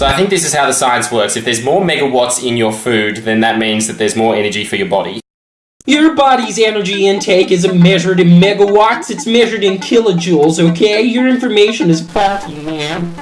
So I think this is how the science works. If there's more megawatts in your food, then that means that there's more energy for your body. Your body's energy intake isn't measured in megawatts, it's measured in kilojoules, okay? Your information is faulty, man.